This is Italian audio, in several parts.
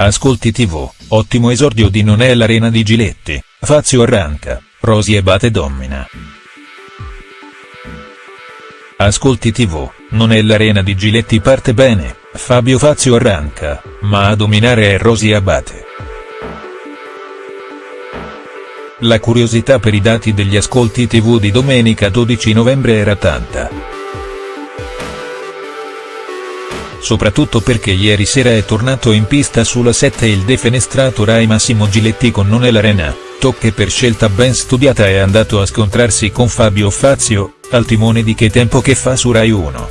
Ascolti TV, ottimo esordio di Non è l'arena di Giletti, Fazio arranca, Rosi e Bate domina. Ascolti TV, Non è l'arena di Giletti parte bene, Fabio Fazio arranca, ma a dominare è Rosi Abate. La curiosità per i dati degli ascolti TV di domenica 12 novembre era tanta soprattutto perché ieri sera è tornato in pista sulla 7 il defenestrato Rai Massimo Giletti con Non è l'arena, tocche per scelta ben studiata è andato a scontrarsi con Fabio Fazio, al timone di Che tempo che fa su Rai 1.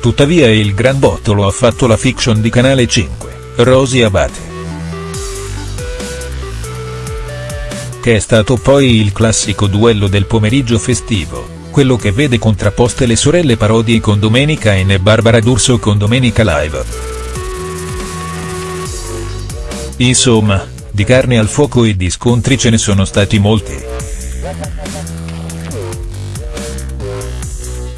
Tuttavia il gran botto lo ha fatto la fiction di Canale 5, Rosi Abate. Che è stato poi il classico duello del pomeriggio festivo quello che vede contrapposte le sorelle Parodi con Domenica In e Barbara D'Urso con Domenica Live. Insomma, di carne al fuoco e di scontri ce ne sono stati molti.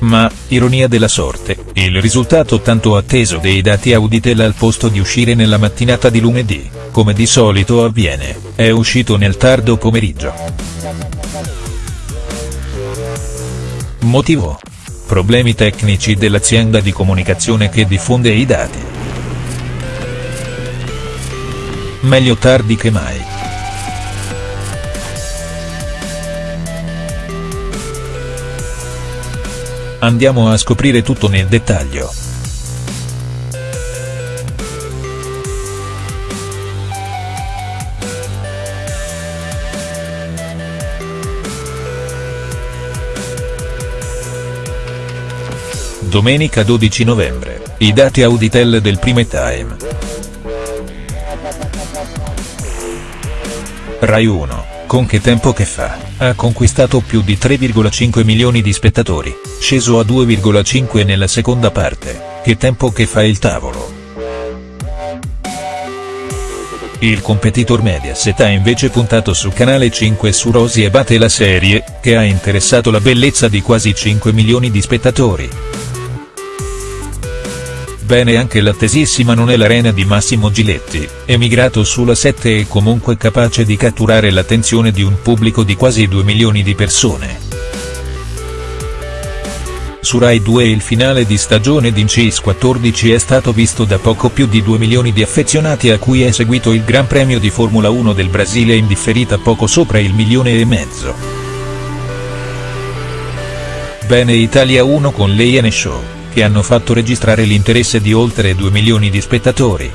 Ma, ironia della sorte, il risultato tanto atteso dei dati Auditel al posto di uscire nella mattinata di lunedì, come di solito avviene, è uscito nel tardo pomeriggio. Motivo? Problemi tecnici dell'azienda di comunicazione che diffonde i dati. Meglio tardi che mai. Andiamo a scoprire tutto nel dettaglio. Domenica 12 novembre, i dati Auditel del prime time. Rai 1, con che tempo che fa, ha conquistato più di 3,5 milioni di spettatori, sceso a 2,5 nella seconda parte, che tempo che fa il tavolo. Il competitor Mediaset ha invece puntato su Canale 5 su Rosi e Bate la serie, che ha interessato la bellezza di quasi 5 milioni di spettatori. Bene anche l'attesissima Non è l'arena di Massimo Giletti, emigrato sulla 7 e comunque capace di catturare l'attenzione di un pubblico di quasi 2 milioni di persone. Su Rai 2 il finale di stagione di Incis 14 è stato visto da poco più di 2 milioni di affezionati a cui è seguito il Gran Premio di Formula 1 del Brasile in differita poco sopra il milione e mezzo. Bene Italia 1 con Leiane Show che hanno fatto registrare l'interesse di oltre 2 milioni di spettatori.